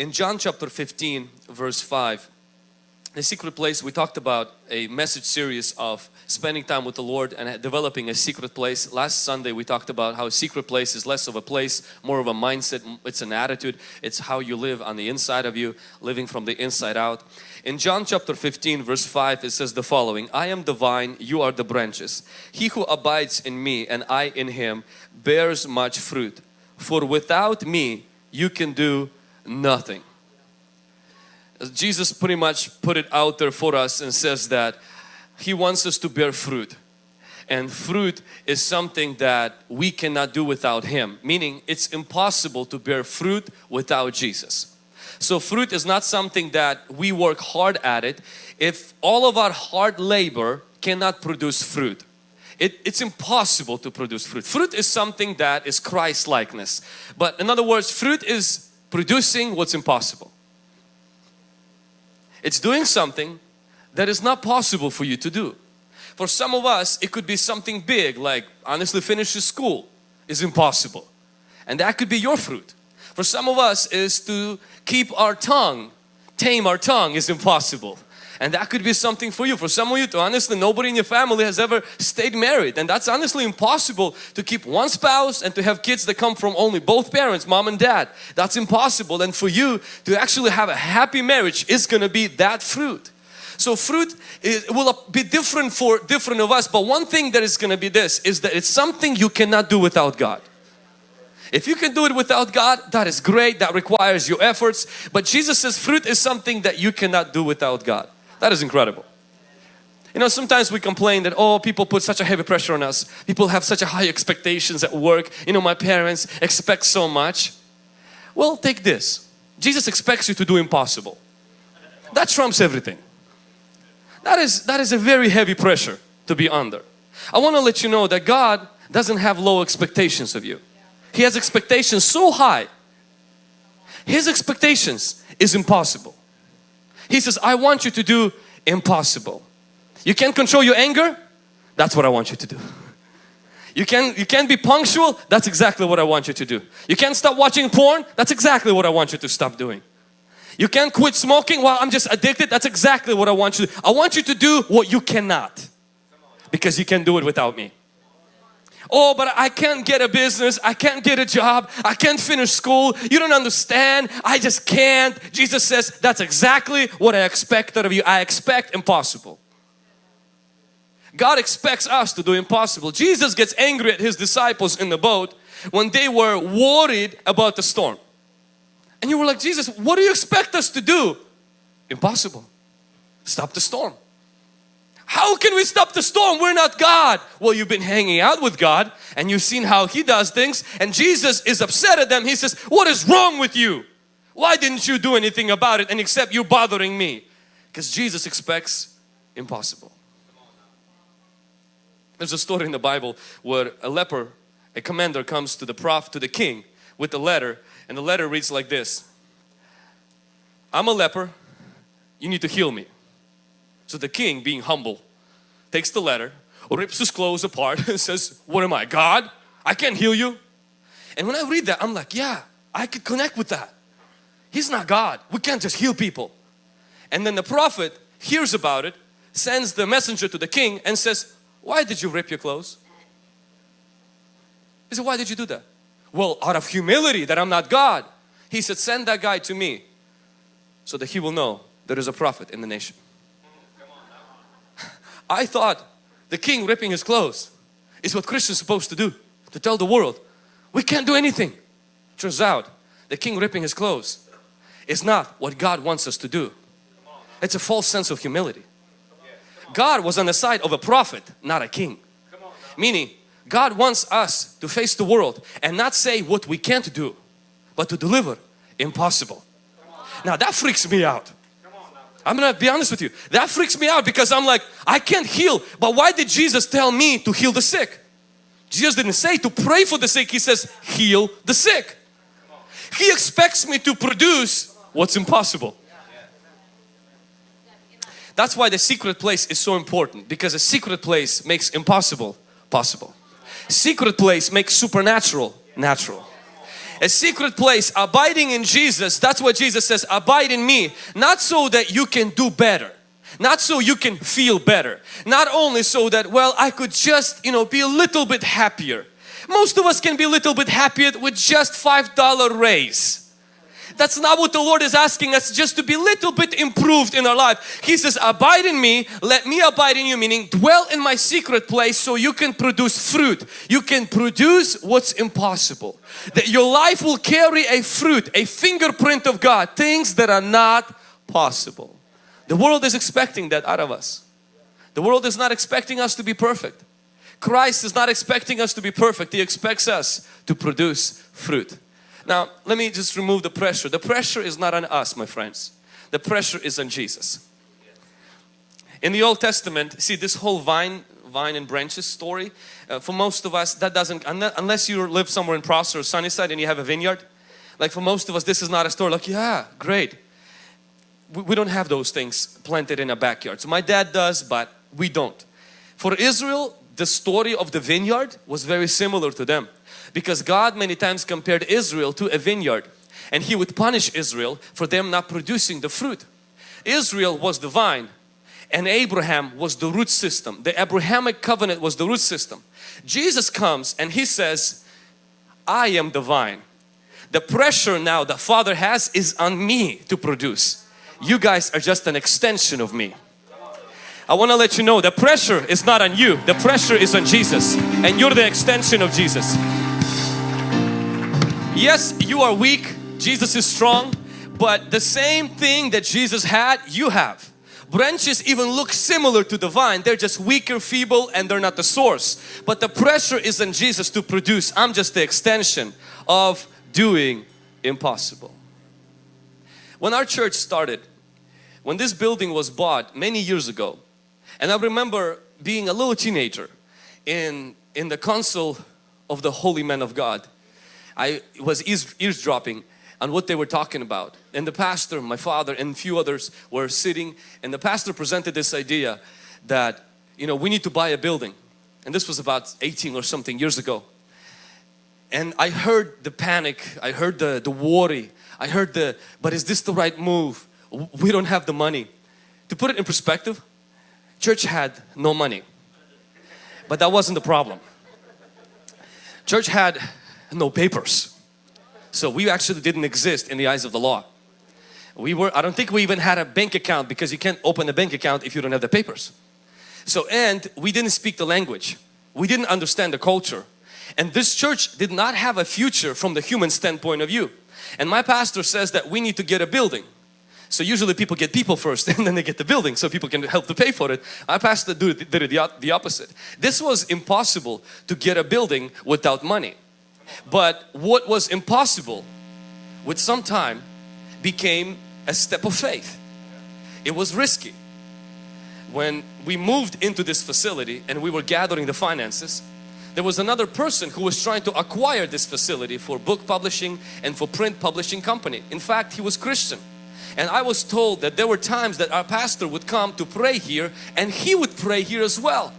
In John chapter 15 verse 5, the secret place we talked about a message series of spending time with the Lord and developing a secret place. Last Sunday we talked about how a secret place is less of a place, more of a mindset, it's an attitude, it's how you live on the inside of you, living from the inside out. In John chapter 15 verse 5 it says the following, I am the vine, you are the branches. He who abides in me and I in him bears much fruit. For without me you can do nothing. Jesus pretty much put it out there for us and says that He wants us to bear fruit. And fruit is something that we cannot do without Him. Meaning it's impossible to bear fruit without Jesus. So fruit is not something that we work hard at it. If all of our hard labor cannot produce fruit. It, it's impossible to produce fruit. Fruit is something that is Christ likeness. But in other words, fruit is producing what's impossible. It's doing something that is not possible for you to do. For some of us, it could be something big like honestly finish school is impossible. And that could be your fruit. For some of us is to keep our tongue, tame our tongue is impossible. And that could be something for you. For some of you, to honestly, nobody in your family has ever stayed married. And that's honestly impossible to keep one spouse and to have kids that come from only both parents, mom and dad. That's impossible. And for you to actually have a happy marriage is going to be that fruit. So fruit it will be different for different of us. But one thing that is going to be this is that it's something you cannot do without God. If you can do it without God, that is great. That requires your efforts. But Jesus says fruit is something that you cannot do without God. That is incredible. You know, sometimes we complain that, oh, people put such a heavy pressure on us. People have such a high expectations at work. You know, my parents expect so much. Well, take this. Jesus expects you to do impossible. That trumps everything. That is, that is a very heavy pressure to be under. I want to let you know that God doesn't have low expectations of you. He has expectations so high. His expectations is impossible. He says, I want you to do impossible. You can't control your anger? That's what I want you to do. You can you can't be punctual? That's exactly what I want you to do. You can't stop watching porn? That's exactly what I want you to stop doing. You can't quit smoking? Well, I'm just addicted. That's exactly what I want you to do. I want you to do what you cannot because you can do it without me. Oh, but I can't get a business. I can't get a job. I can't finish school. You don't understand. I just can't. Jesus says, that's exactly what I expect out of you. I expect impossible. God expects us to do impossible. Jesus gets angry at His disciples in the boat when they were worried about the storm. And you were like, Jesus, what do you expect us to do? Impossible. Stop the storm. How can we stop the storm? We're not God. Well, you've been hanging out with God and you've seen how He does things and Jesus is upset at them. He says, what is wrong with you? Why didn't you do anything about it and except you bothering me? Because Jesus expects impossible. There's a story in the Bible where a leper, a commander comes to the prophet, to the king with a letter and the letter reads like this. I'm a leper, you need to heal me. So the king being humble takes the letter, rips his clothes apart and says, what am I, God? I can't heal you. And when I read that, I'm like, yeah, I could connect with that. He's not God. We can't just heal people. And then the prophet hears about it, sends the messenger to the king and says, why did you rip your clothes? He said, why did you do that? Well, out of humility that I'm not God. He said, send that guy to me so that he will know there is a prophet in the nation. I thought the king ripping his clothes is what Christians supposed to do to tell the world we can't do anything. Turns out the king ripping his clothes is not what God wants us to do. It's a false sense of humility. God was on the side of a prophet, not a king. Meaning God wants us to face the world and not say what we can't do, but to deliver impossible. Now that freaks me out. I'm gonna be honest with you. That freaks me out because I'm like, I can't heal. But why did Jesus tell me to heal the sick? Jesus didn't say to pray for the sick. He says, heal the sick. He expects me to produce what's impossible. That's why the secret place is so important because a secret place makes impossible possible. Secret place makes supernatural natural. A secret place, abiding in Jesus, that's what Jesus says, abide in me. Not so that you can do better. Not so you can feel better. Not only so that, well, I could just, you know, be a little bit happier. Most of us can be a little bit happier with just $5 raise. That's not what the Lord is asking us just to be a little bit improved in our life. He says abide in me, let me abide in you meaning dwell in my secret place so you can produce fruit. You can produce what's impossible. That your life will carry a fruit, a fingerprint of God, things that are not possible. The world is expecting that out of us. The world is not expecting us to be perfect. Christ is not expecting us to be perfect. He expects us to produce fruit. Now, let me just remove the pressure. The pressure is not on us, my friends. The pressure is on Jesus. In the Old Testament, see this whole vine, vine and branches story, uh, for most of us that doesn't, unless you live somewhere in Prosser or Sunnyside and you have a vineyard, like for most of us this is not a story like, yeah, great. We, we don't have those things planted in a backyard. So my dad does, but we don't. For Israel, the story of the vineyard was very similar to them because God many times compared Israel to a vineyard and He would punish Israel for them not producing the fruit. Israel was the vine and Abraham was the root system. The Abrahamic covenant was the root system. Jesus comes and He says, I am the vine. The pressure now the Father has is on me to produce. You guys are just an extension of me. I want to let you know the pressure is not on you. The pressure is on Jesus and you're the extension of Jesus. Yes, you are weak. Jesus is strong. But the same thing that Jesus had, you have. Branches even look similar to the vine. They're just weaker, feeble and they're not the source. But the pressure is on Jesus to produce. I'm just the extension of doing impossible. When our church started, when this building was bought many years ago, and I remember being a little teenager in, in the council of the holy men of God I was eavesdropping on what they were talking about. And the pastor, my father and a few others were sitting and the pastor presented this idea that, you know, we need to buy a building. And this was about 18 or something years ago. And I heard the panic, I heard the, the worry, I heard the, but is this the right move? We don't have the money. To put it in perspective, church had no money. But that wasn't the problem. Church had no papers. So we actually didn't exist in the eyes of the law. We were, I don't think we even had a bank account because you can't open a bank account if you don't have the papers. So and we didn't speak the language. We didn't understand the culture. And this church did not have a future from the human standpoint of view. And my pastor says that we need to get a building. So usually people get people first and then they get the building so people can help to pay for it. My pastor did, did the, the opposite. This was impossible to get a building without money. But what was impossible with some time became a step of faith. It was risky. When we moved into this facility and we were gathering the finances, there was another person who was trying to acquire this facility for book publishing and for print publishing company. In fact, he was Christian. And I was told that there were times that our pastor would come to pray here and he would pray here as well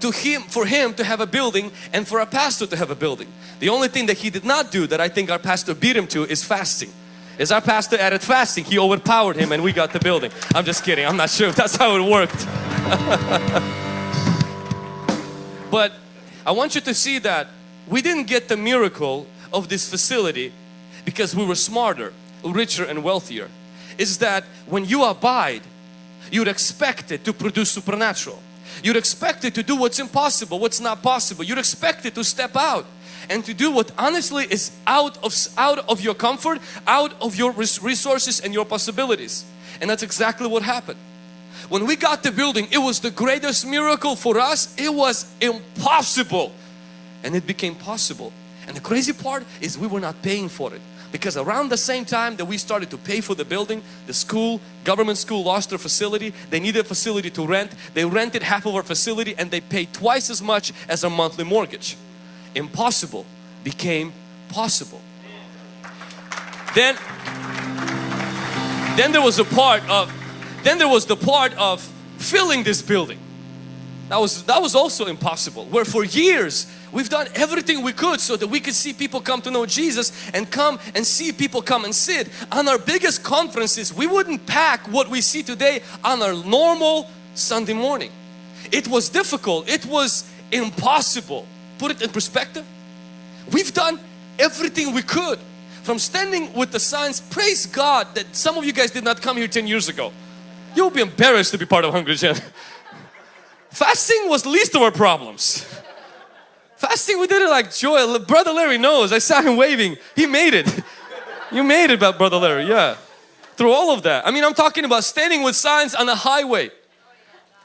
to him for him to have a building and for a pastor to have a building. The only thing that he did not do that I think our pastor beat him to is fasting. As our pastor added fasting, he overpowered him and we got the building. I'm just kidding. I'm not sure if that's how it worked. but I want you to see that we didn't get the miracle of this facility because we were smarter, richer and wealthier. Is that when you abide, you'd expect it to produce supernatural. You'd expect it to do what's impossible, what's not possible. You'd expect it to step out and to do what honestly is out of, out of your comfort, out of your resources and your possibilities. And that's exactly what happened. When we got the building, it was the greatest miracle for us. It was impossible and it became possible. And the crazy part is we were not paying for it because around the same time that we started to pay for the building, the school, government school lost their facility. They needed a facility to rent. They rented half of our facility and they paid twice as much as our monthly mortgage. Impossible became possible. Then, then there was a part of, then there was the part of filling this building. That was, that was also impossible. Where for years we've done everything we could so that we could see people come to know Jesus and come and see people come and sit. On our biggest conferences we wouldn't pack what we see today on our normal Sunday morning. It was difficult. It was impossible. Put it in perspective. We've done everything we could from standing with the signs. Praise God that some of you guys did not come here 10 years ago. You'll be embarrassed to be part of Hungry Gen. Fasting was least of our problems. Fasting, we did it like joy. Brother Larry knows. I saw him waving. He made it. You made it, Brother Larry. Yeah. Through all of that. I mean, I'm talking about standing with signs on the highway.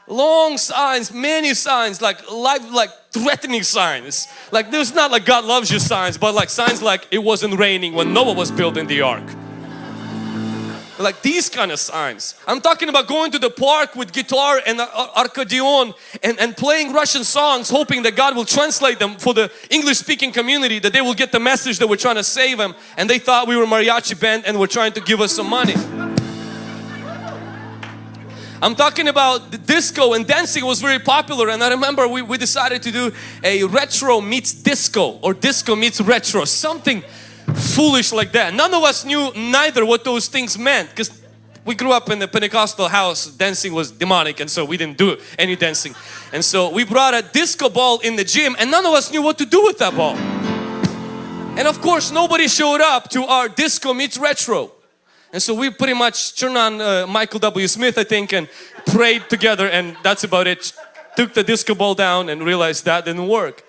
Long signs, many signs, like life, like threatening signs. Like there's not like God loves you signs, but like signs like it wasn't raining when Noah was building the ark like these kind of signs. I'm talking about going to the park with guitar and uh, uh, accordion and, and playing Russian songs hoping that God will translate them for the English speaking community that they will get the message that we're trying to save them and they thought we were mariachi band and were trying to give us some money. I'm talking about the disco and dancing was very popular and I remember we, we decided to do a retro meets disco or disco meets retro something foolish like that. None of us knew neither what those things meant because we grew up in the Pentecostal house. Dancing was demonic and so we didn't do any dancing. And so we brought a disco ball in the gym and none of us knew what to do with that ball. And of course nobody showed up to our disco meets retro. And so we pretty much turned on uh, Michael W. Smith I think and prayed together and that's about it. Took the disco ball down and realized that didn't work.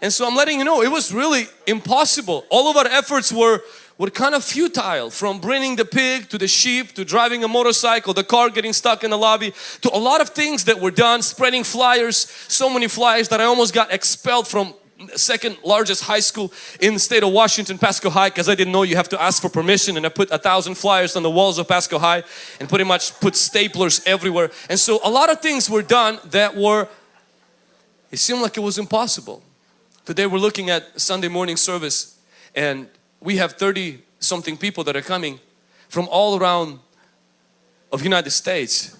And so I'm letting you know it was really impossible. All of our efforts were were kind of futile from bringing the pig to the sheep to driving a motorcycle, the car getting stuck in the lobby to a lot of things that were done, spreading flyers, so many flyers that I almost got expelled from second largest high school in the state of Washington, Pasco High because I didn't know you have to ask for permission and I put a thousand flyers on the walls of Pasco High and pretty much put staplers everywhere and so a lot of things were done that were it seemed like it was impossible Today we're looking at Sunday morning service and we have 30 something people that are coming from all around of United States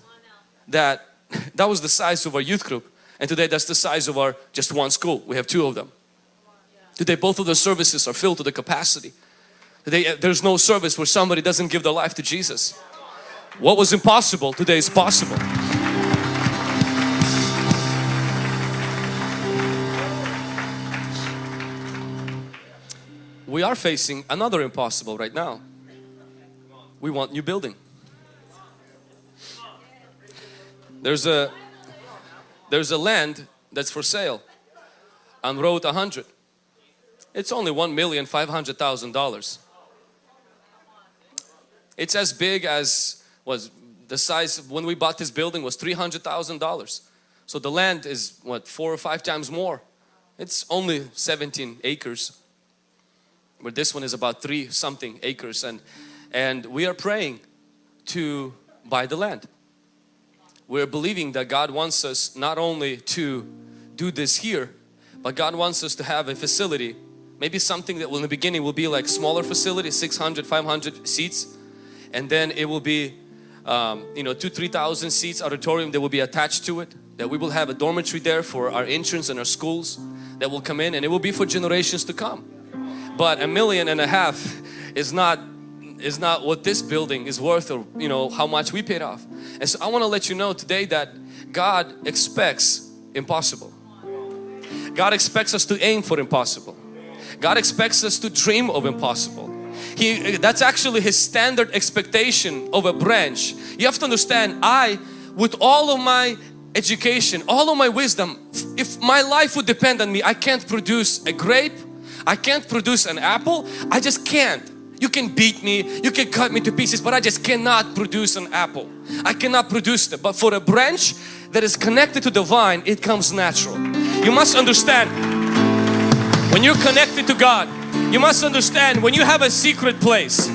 that that was the size of our youth group and today that's the size of our just one school. We have two of them. Today both of the services are filled to the capacity. Today eh, there's no service where somebody doesn't give their life to Jesus. What was impossible today is possible we are facing another impossible right now. We want new building. There's a there's a land that's for sale on road 100. It's only one million five hundred thousand dollars. It's as big as was the size when we bought this building was three hundred thousand dollars. So the land is what four or five times more. It's only 17 acres but this one is about three something acres and and we are praying to buy the land. We're believing that God wants us not only to do this here but God wants us to have a facility. Maybe something that will in the beginning will be like smaller facility 600 500 seats and then it will be um, you know two three thousand seats auditorium that will be attached to it that we will have a dormitory there for our interns and our schools that will come in and it will be for generations to come but a million and a half is not is not what this building is worth or you know how much we paid off. And so I want to let you know today that God expects impossible. God expects us to aim for impossible. God expects us to dream of impossible. He that's actually his standard expectation of a branch. You have to understand I with all of my education all of my wisdom if my life would depend on me I can't produce a grape I can't produce an apple. I just can't. You can beat me, you can cut me to pieces, but I just cannot produce an apple. I cannot produce it. But for a branch that is connected to the vine, it comes natural. You must understand, when you're connected to God, you must understand when you have a secret place,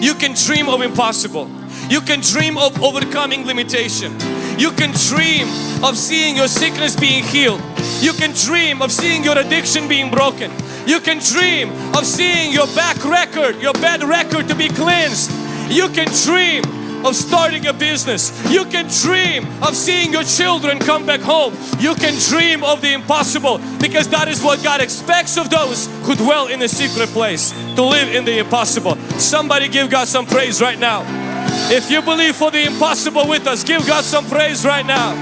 you can dream of impossible. You can dream of overcoming limitation. You can dream of seeing your sickness being healed. You can dream of seeing your addiction being broken. You can dream of seeing your back record, your bad record to be cleansed. You can dream of starting a business. You can dream of seeing your children come back home. You can dream of the impossible because that is what God expects of those who dwell in the secret place to live in the impossible. Somebody give God some praise right now. If you believe for the impossible with us, give God some praise right now.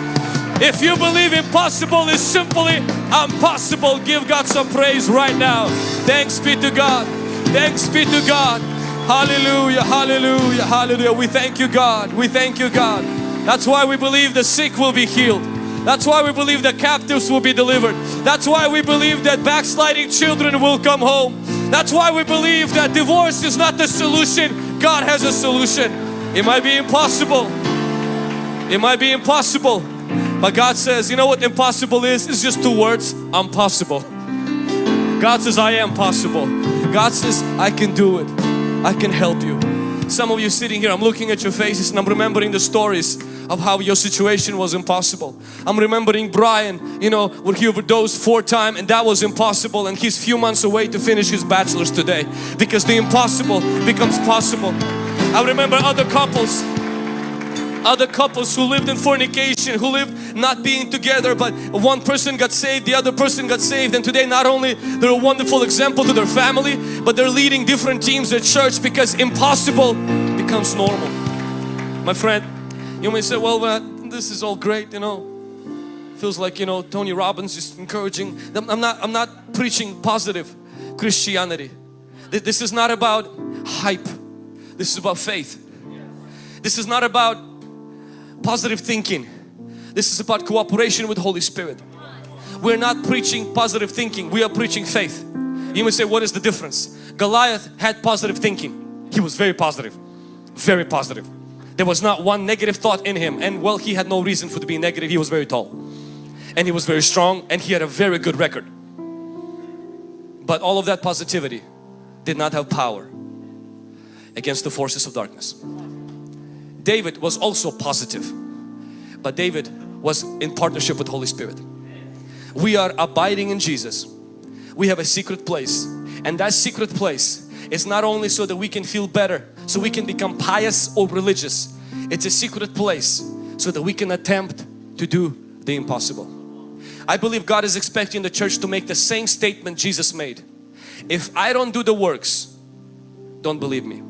If you believe impossible is simply impossible, give God some praise right now. Thanks be to God. Thanks be to God. Hallelujah, hallelujah, hallelujah. We thank you God. We thank you God. That's why we believe the sick will be healed. That's why we believe the captives will be delivered. That's why we believe that backsliding children will come home. That's why we believe that divorce is not the solution. God has a solution. It might be impossible. It might be impossible. But God says, you know what impossible is? It's just two words, I'm possible. God says, I am possible. God says, I can do it. I can help you. Some of you sitting here, I'm looking at your faces and I'm remembering the stories of how your situation was impossible. I'm remembering Brian, you know, where he overdosed four times and that was impossible and he's a few months away to finish his bachelor's today because the impossible becomes possible. I remember other couples other couples who lived in fornication, who lived not being together but one person got saved, the other person got saved and today not only they're a wonderful example to their family but they're leading different teams at church because impossible becomes normal. My friend, you may say, well uh, this is all great, you know. Feels like, you know, Tony Robbins is encouraging. I'm not, I'm not preaching positive Christianity. This is not about hype. This is about faith. This is not about positive thinking. This is about cooperation with Holy Spirit. We're not preaching positive thinking, we are preaching faith. You may say, what is the difference? Goliath had positive thinking. He was very positive, very positive. There was not one negative thought in him and well, he had no reason for to be negative. He was very tall and he was very strong and he had a very good record. But all of that positivity did not have power against the forces of darkness. David was also positive but David was in partnership with Holy Spirit. We are abiding in Jesus. We have a secret place and that secret place is not only so that we can feel better, so we can become pious or religious. It's a secret place so that we can attempt to do the impossible. I believe God is expecting the church to make the same statement Jesus made. If I don't do the works, don't believe me.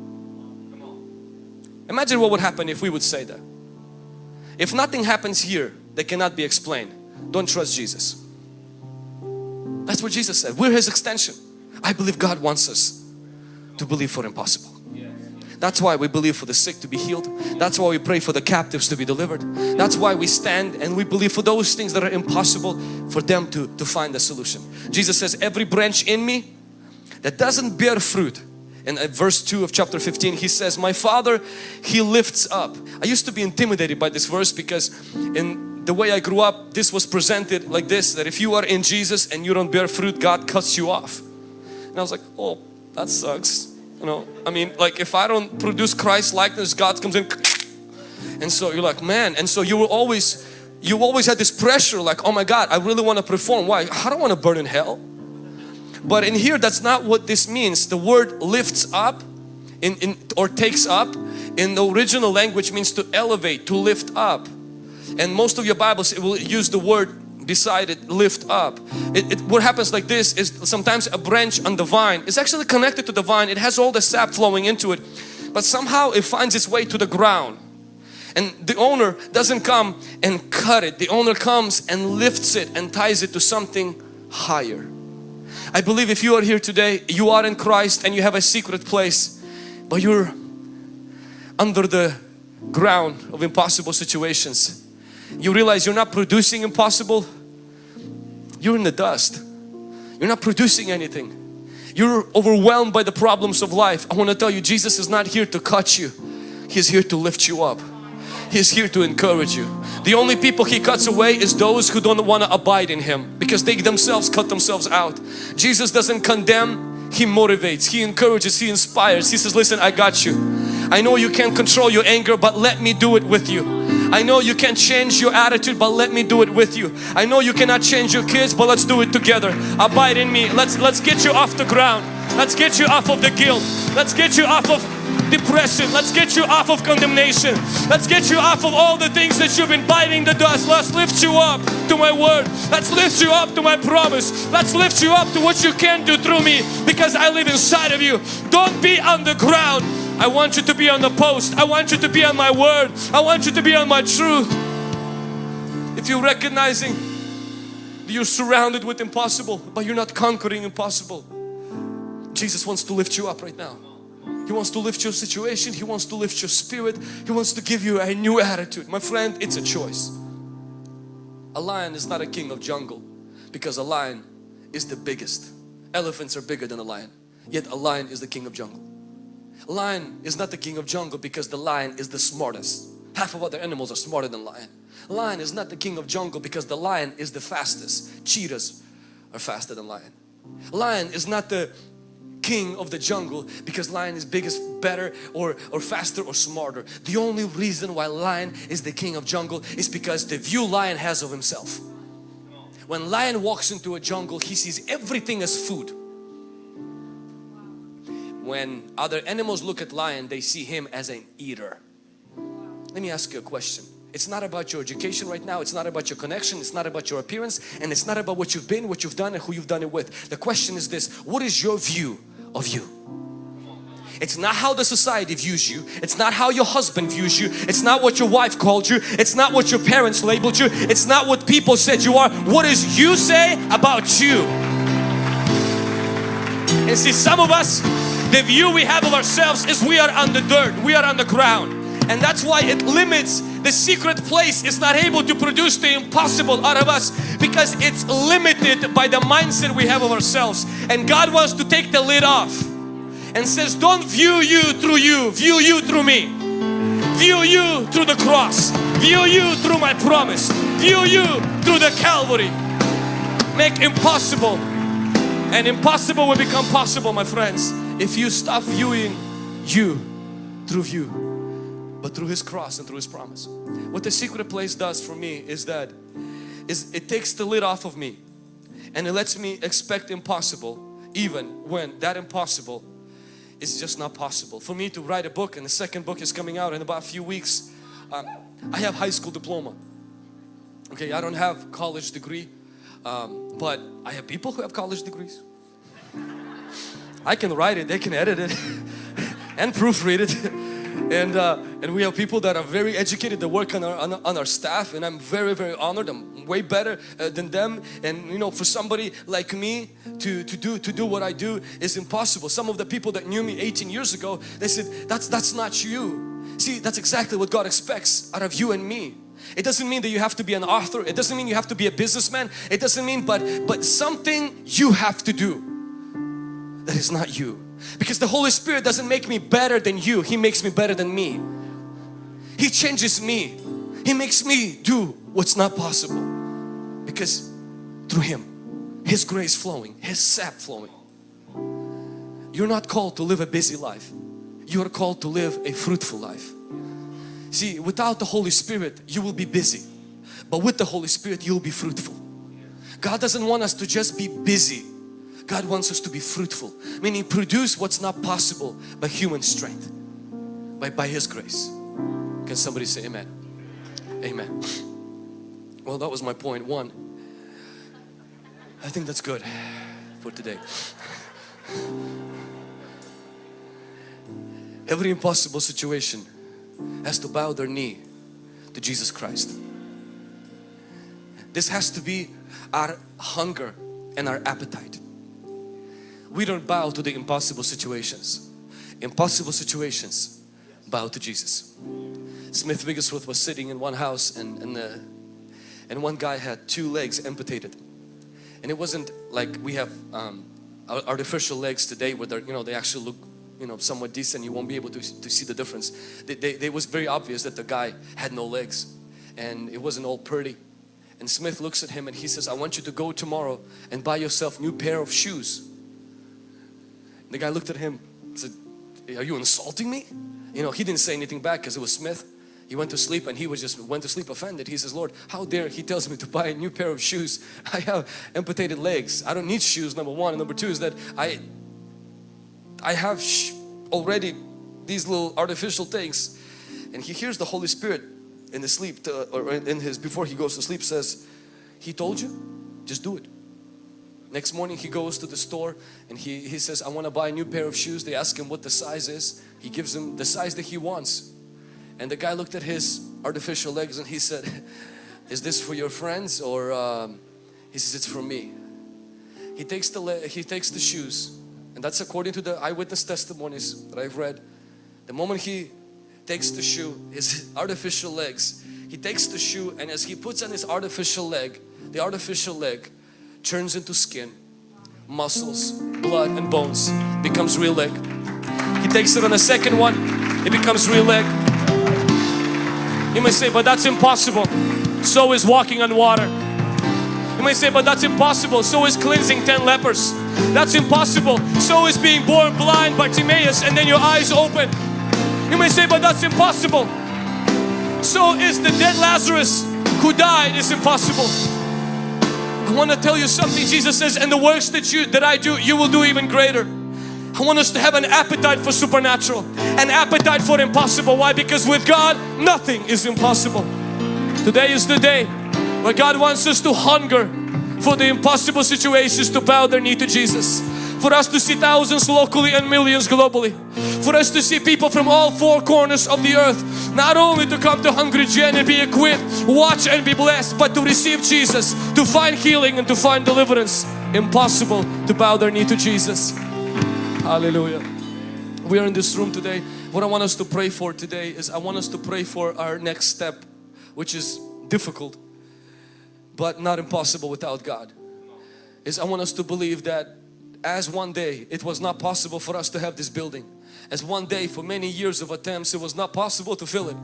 Imagine what would happen if we would say that. If nothing happens here that cannot be explained, don't trust Jesus. That's what Jesus said. We're His extension. I believe God wants us to believe for impossible. That's why we believe for the sick to be healed. That's why we pray for the captives to be delivered. That's why we stand and we believe for those things that are impossible for them to, to find a solution. Jesus says, every branch in me that doesn't bear fruit, in uh, verse 2 of chapter 15 he says my father he lifts up. I used to be intimidated by this verse because in the way I grew up this was presented like this that if you are in Jesus and you don't bear fruit God cuts you off. And I was like oh that sucks. You know I mean like if I don't produce Christ likeness God comes in. And so you're like man and so you will always you always had this pressure like oh my God I really want to perform. Why? I don't want to burn in hell but in here that's not what this means. The word lifts up in, in or takes up in the original language means to elevate, to lift up. And most of your Bibles will use the word beside it, lift up. It, it, what happens like this is sometimes a branch on the vine is actually connected to the vine. It has all the sap flowing into it. But somehow it finds its way to the ground. And the owner doesn't come and cut it. The owner comes and lifts it and ties it to something higher. I believe if you are here today, you are in Christ and you have a secret place, but you're under the ground of impossible situations. You realize you're not producing impossible, you're in the dust. You're not producing anything. You're overwhelmed by the problems of life. I want to tell you, Jesus is not here to cut you. He's here to lift you up. He's here to encourage you. The only people He cuts away is those who don't want to abide in Him because they themselves cut themselves out. Jesus doesn't condemn, He motivates, He encourages, He inspires. He says, listen, I got you. I know you can't control your anger but let me do it with you. I know you can't change your attitude but let me do it with you. I know you cannot change your kids but let's do it together. Abide in me. Let's, let's get you off the ground. Let's get you off of the guilt. Let's get you off of depression. Let's get you off of condemnation. Let's get you off of all the things that you've been biting the dust. Let's lift you up to my word. Let's lift you up to my promise. Let's lift you up to what you can do through me because I live inside of you. Don't be on the ground. I want you to be on the post. I want you to be on my word. I want you to be on my truth. If you're recognizing you're surrounded with impossible but you're not conquering impossible Jesus wants to lift you up right now. He wants to lift your situation. He wants to lift your spirit. He wants to give you a new attitude. My friend it's a choice. A lion is not a king of jungle because a lion is the biggest. Elephants are bigger than a lion yet a lion is the king of jungle. A lion is not the king of jungle because the lion is the smartest. Half of other animals are smarter than lion. Lion is not the king of jungle because the lion is the fastest. Cheetahs are faster than lion. Lion is not the king of the jungle because lion is biggest, better or, or faster or smarter. The only reason why lion is the king of jungle is because the view lion has of himself. When lion walks into a jungle, he sees everything as food. When other animals look at lion, they see him as an eater. Let me ask you a question. It's not about your education right now. It's not about your connection. It's not about your appearance. And it's not about what you've been, what you've done and who you've done it with. The question is this, what is your view of you? It's not how the society views you. It's not how your husband views you. It's not what your wife called you. It's not what your parents labeled you. It's not what people said you are. What does you say about you? And see some of us, the view we have of ourselves is we are on the dirt. We are on the ground. And that's why it limits the secret place. Is not able to produce the impossible out of us because it's limited by the mindset we have of ourselves. And God wants to take the lid off and says don't view you through you. View you through me. View you through the cross. View you through my promise. View you through the Calvary. Make impossible. And impossible will become possible my friends if you stop viewing you through you but through His cross and through His promise. What the secret place does for me is that is it takes the lid off of me and it lets me expect impossible even when that impossible is just not possible. For me to write a book and the second book is coming out in about a few weeks. Um, I have high school diploma. Okay, I don't have college degree, um, but I have people who have college degrees. I can write it, they can edit it and proofread it and uh, and we have people that are very educated that work on our, on, on our staff and I'm very very honored. I'm way better uh, than them. And you know for somebody like me to to do to do what I do is impossible. Some of the people that knew me 18 years ago they said that's that's not you. See that's exactly what God expects out of you and me. It doesn't mean that you have to be an author. It doesn't mean you have to be a businessman. It doesn't mean but but something you have to do that is not you. Because the Holy Spirit doesn't make me better than you. He makes me better than me. He changes me. He makes me do what's not possible. Because through Him, His grace flowing, His sap flowing. You're not called to live a busy life. You are called to live a fruitful life. See, without the Holy Spirit, you will be busy. But with the Holy Spirit, you'll be fruitful. God doesn't want us to just be busy. God wants us to be fruitful, meaning produce what's not possible by human strength, by, by His grace. Can somebody say amen? Amen. Well, that was my point one. I think that's good for today. Every impossible situation has to bow their knee to Jesus Christ. This has to be our hunger and our appetite we don't bow to the impossible situations. Impossible situations bow to Jesus. Smith Wigglesworth was sitting in one house and, and, uh, and one guy had two legs amputated. And it wasn't like we have um, artificial legs today where they're, you know, they actually look you know somewhat decent you won't be able to, to see the difference They it was very obvious that the guy had no legs and it wasn't all pretty and Smith looks at him and he says I want you to go tomorrow and buy yourself new pair of shoes the guy looked at him and said, are you insulting me? You know, he didn't say anything back because it was Smith. He went to sleep and he was just went to sleep offended. He says, Lord, how dare he tells me to buy a new pair of shoes. I have amputated legs. I don't need shoes, number one. And number two is that I I have already these little artificial things and he hears the Holy Spirit in his sleep to, or in his before he goes to sleep says he told you just do it next morning he goes to the store and he, he says I want to buy a new pair of shoes. They ask him what the size is. He gives him the size that he wants. And the guy looked at his artificial legs and he said is this for your friends or um, he says it's for me. He takes the he takes the shoes. And that's according to the eyewitness testimonies that I've read. The moment he takes the shoe his artificial legs he takes the shoe and as he puts on his artificial leg the artificial leg turns into skin muscles blood and bones becomes real leg. He takes it on the second one it becomes real leg. You may say but that's impossible. So is walking on water. You may say but that's impossible. So is cleansing 10 lepers. That's impossible. So is being born blind Bartimaeus and then your eyes open. You may say but that's impossible. So is the dead Lazarus who died is impossible I want to tell you something Jesus says and the works that you that I do you will do even greater. I want us to have an appetite for supernatural an appetite for impossible. Why? Because with God nothing is impossible. Today is the day where God wants us to hunger for the impossible situations to bow their knee to Jesus for us to see thousands locally and millions globally. For us to see people from all four corners of the earth. Not only to come to Hungry Gen and be equipped watch and be blessed but to receive Jesus to find healing and to find deliverance. Impossible to bow their knee to Jesus. Hallelujah. We are in this room today. What I want us to pray for today is I want us to pray for our next step which is difficult but not impossible without God. Is I want us to believe that as one day it was not possible for us to have this building. As one day for many years of attempts it was not possible to fill it.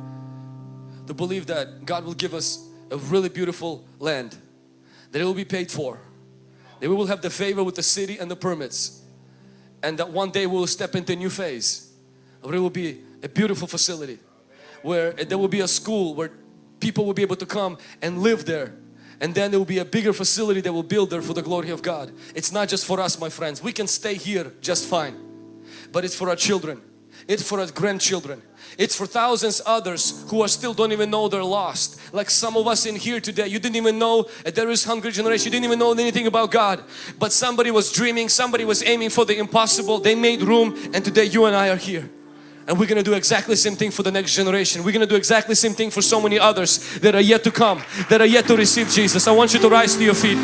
To believe that God will give us a really beautiful land that it will be paid for. That we will have the favor with the city and the permits. And that one day we will step into a new phase. Where it will be a beautiful facility where there will be a school where people will be able to come and live there and then there will be a bigger facility that will build there for the glory of God. It's not just for us my friends. We can stay here just fine. But it's for our children. It's for our grandchildren. It's for thousands others who are still don't even know they're lost. Like some of us in here today, you didn't even know there is hungry generation. You didn't even know anything about God. But somebody was dreaming, somebody was aiming for the impossible. They made room and today you and I are here. And we're going to do exactly the same thing for the next generation. We're going to do exactly the same thing for so many others that are yet to come, that are yet to receive Jesus. I want you to rise to your feet.